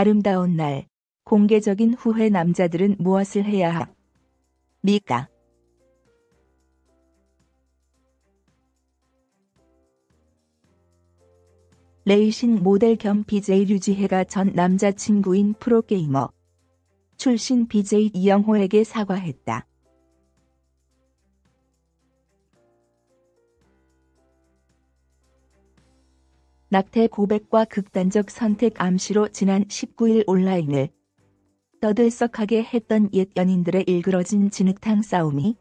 아름다운 날, 공개적인 후회 남자들은 무엇을 해야 합니까? 레이싱 모델 겸 BJ 류지혜가 전 남자친구인 프로게이머 출신 BJ 이영호에게 사과했다. 낙태 고백과 극단적 선택 암시로 지난 19일 온라인을 떠들썩하게 했던 옛 연인들의 일그러진 진흙탕 싸움이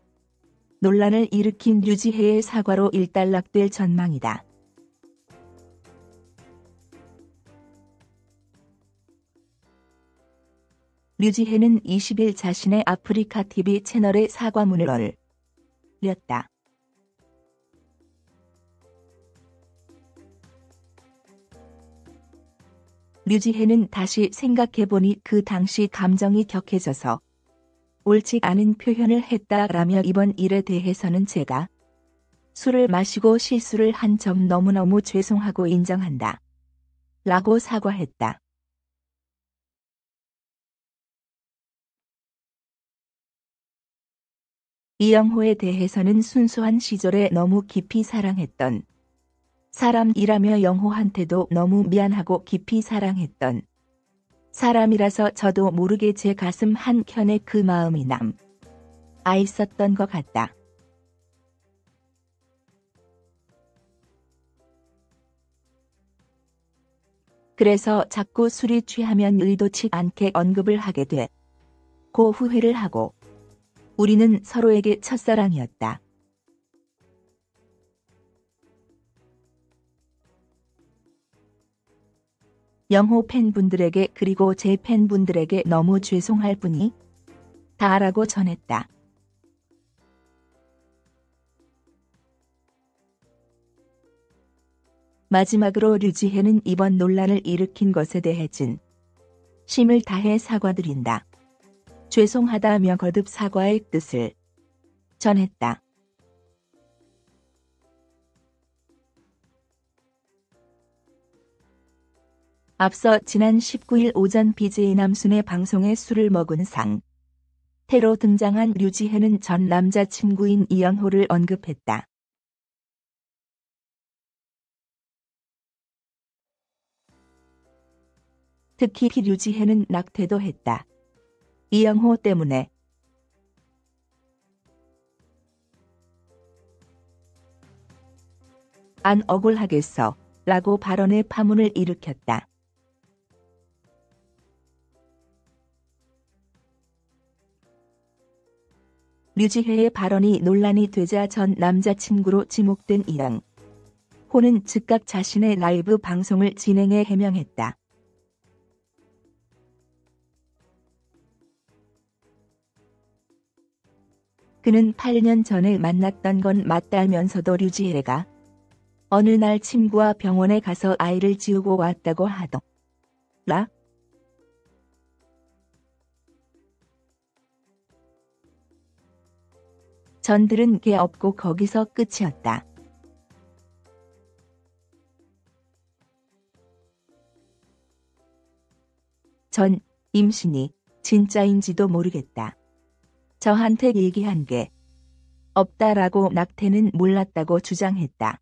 논란을 일으킨 류지혜의 사과로 일단락될 전망이다. 류지혜는 20일 자신의 아프리카 TV 채널에 사과문을 올렸다. 류지혜는 다시 생각해보니 그 당시 감정이 격해져서 옳지 않은 표현을 했다라며 이번 일에 대해서는 제가 술을 마시고 실수를 한 점 너무너무 죄송하고 인정한다. 라고 사과했다. 이영호에 대해서는 순수한 시절에 너무 깊이 사랑했던 사람이라며 영호한테도 너무 미안하고 깊이 사랑했던 사람이라서 저도 모르게 제 가슴 한 켠에 그 마음이 남. 아 있었던 것 같다. 그래서 자꾸 술이 취하면 의도치 않게 언급을 하게 돼. 고 후회를 하고 우리는 서로에게 첫사랑이었다. 영호 팬분들에게 그리고 제 팬분들에게 너무 죄송할 뿐이 다라고 전했다. 마지막으로 류지혜는 이번 논란을 일으킨 것에 대해 진 심을 다해 사과드린다. 죄송하다며 거듭 사과의 뜻을 전했다. 앞서 지난 19일 오전 BJ 남순의 방송에 술을 먹은 상 태로 등장한 류지혜는 전 남자친구인 이영호를 언급했다. 특히 류지혜는 낙태도 했다. 이영호 때문에 안 억울하겠어 라고 발언의 파문을 일으켰다. 류지혜의 발언이 논란이 되자 전 남자친구로 지목된 이영. 호는 즉각 자신의 라이브 방송을 진행해 해명했다. 그는 8년 전에 만났던 건 맞다면서도 류지혜가 어느 날 친구와 병원에 가서 아이를 지우고 왔다고 하더라. 전들은 개 없고 거기서 끝이었다. 전 임신이 진짜인지도 모르겠다. 저한테 얘기한 게 없다라고 낙태는 몰랐다고 주장했다.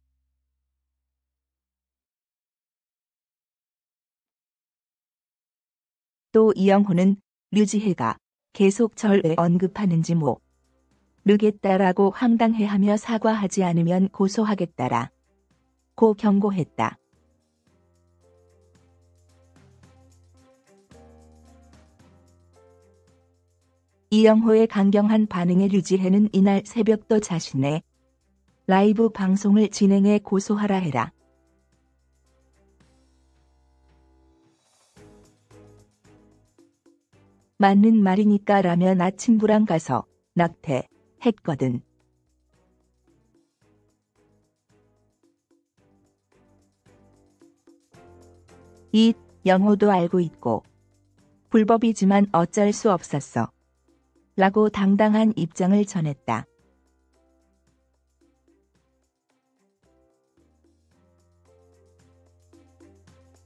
또 이영호는 류지혜가 계속 절 왜 언급하는지 뭐 르겠다라고 황당해하며 사과하지 않으면 고소하겠다라. 고 경고했다. 이영호의 강경한 반응에 류지혜는 이날 새벽도 자신의 라이브 방송을 진행해 고소하라 해라. 맞는 말이니까 라며 나 친구랑 가서 낙태 했거든. 이 영호도 알고 있고 불법이지만 어쩔 수 없었어. 라고 당당한 입장을 전했다.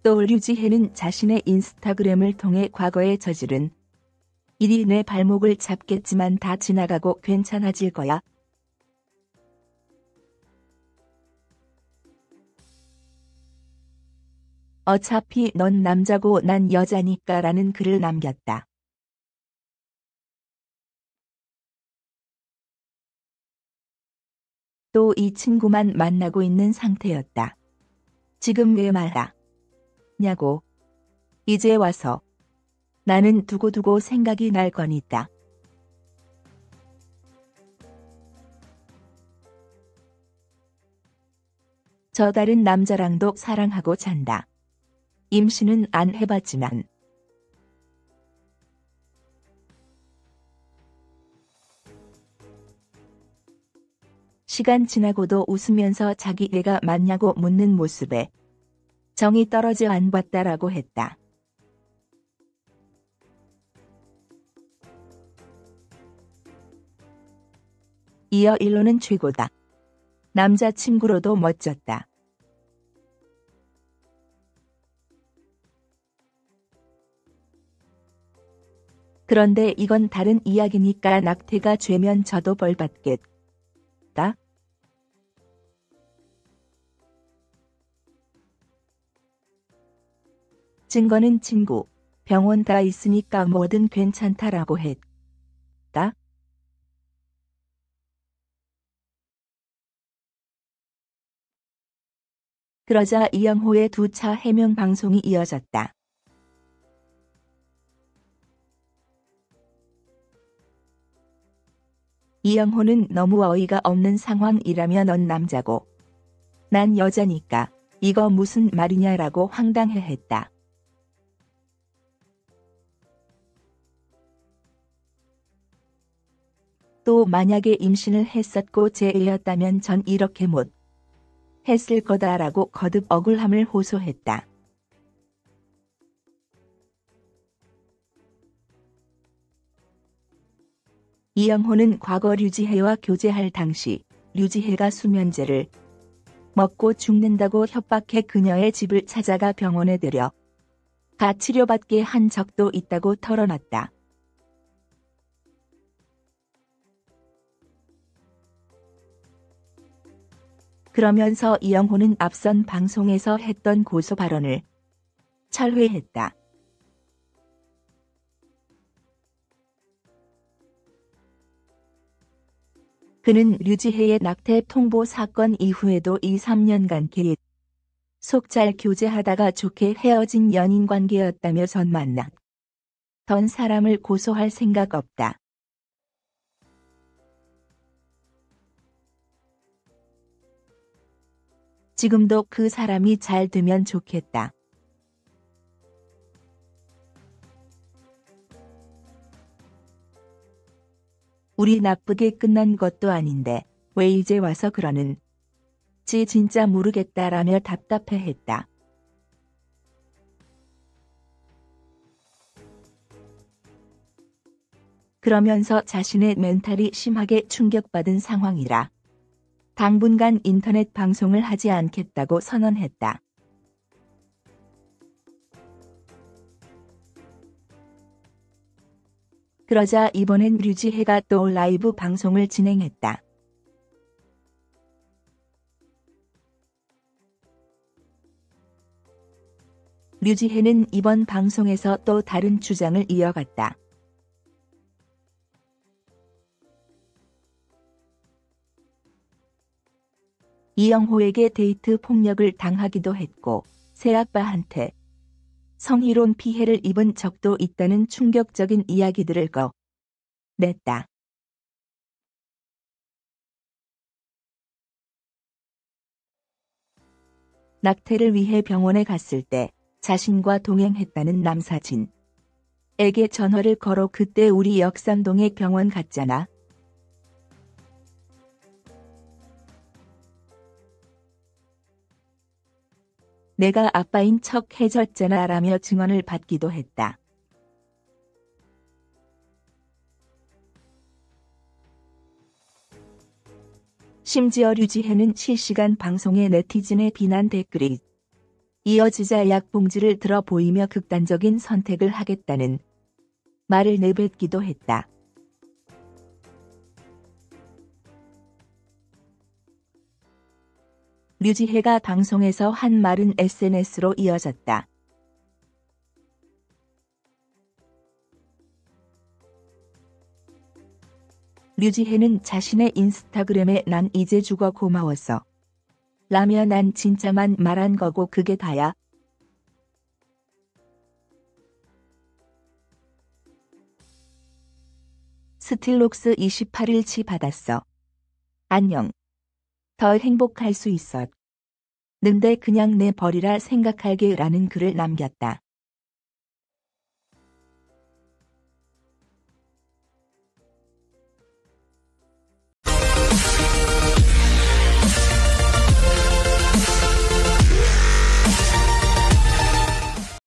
또또 류지혜는 자신의 인스타그램을 통해 과거에 저지른 일이 내 발목을 잡겠지만 다 지나가고 괜찮아질 거야. 어차피 넌 남자고 난 여자니까 라는 글을 남겼다. 또 이 친구만 만나고 있는 상태였다. 지금 왜 말아? 냐고. 이제 와서. 나는 두고두고 생각이 날 거니까. 저 다른 남자랑도 사랑하고 잔다. 임신은 안 해봤지만. 시간 지나고도 웃으면서 자기 애가 맞냐고 묻는 모습에 정이 떨어져 안 봤다라고 했다. 이어 일로는 최고다. 남자친구로도 멋졌다. 그런데 이건 다른 이야기니까 낙태가 죄면 저도 벌받겠다. 증거는 친구, 병원 가 있으니까 뭐든 괜찮다라고 했다. 그러자 이영호의 두 차 해명 방송이 이어졌다. 이영호는 너무 어이가 없는 상황이라며 넌 남자고 난 여자니까 이거 무슨 말이냐라고 황당해했다. 또 만약에 임신을 했었고 제 애였다면 전 이렇게 못 했을 거다라고 거듭 억울함을 호소했다. 이영호는 과거 류지혜와 교제할 당시 류지혜가 수면제를 먹고 죽는다고 협박해 그녀의 집을 찾아가 병원에 들여 가 치료받게 한 적도 있다고 털어놨다. 그러면서 이영호는 앞선 방송에서 했던 고소 발언을 철회했다. 그는 류지혜의 낙태 통보 사건 이후에도 2, 3년간 계속 잘 교제하다가 좋게 헤어진 연인 관계였다며 전 만나 던 사람을 고소할 생각 없다. 지금도 그 사람이 잘 되면 좋겠다. 우리 나쁘게 끝난 것도 아닌데 왜 이제 와서 그러는 지 진짜 모르겠다라며 답답해했다. 그러면서 자신의 멘탈이 심하게 충격받은 상황이라 당분간 인터넷 방송을 하지 않겠다고 선언했다. 그러자 이번엔 류지혜가 또 라이브 방송을 진행했다. 류지혜는 이번 방송에서 또 다른 주장을 이어갔다. 이영호에게 데이트 폭력을 당하기도 했고 새아빠한테 성희롱 피해를 입은 적도 있다는 충격적인 이야기들을 꺼냈다. 낙태를 위해 병원에 갔을 때 자신과 동행했다는 남사진. 에게 전화를 걸어 그때 우리 역삼동에 병원 갔잖아. 내가 아빠인 척 해줬잖아 라며 증언을 받기도 했다. 심지어 류지혜는 실시간 방송에 네티즌의 비난 댓글이 이어지자 약 봉지를 들어 보이며 극단적인 선택을 하겠다는 말을 내뱉기도 했다. 류지혜가 방송에서 한 말은 SNS로 이어졌다. 류지혜는 자신의 인스타그램에 난 이제 죽어 고마웠어. 라며 난 진짜만 말한 거고 그게 다야. 스틸녹스 28일치 받았어. 안녕. 더 행복할 수 있어. 는데 그냥 내 버리라 생각할게 라는 글을 남겼다.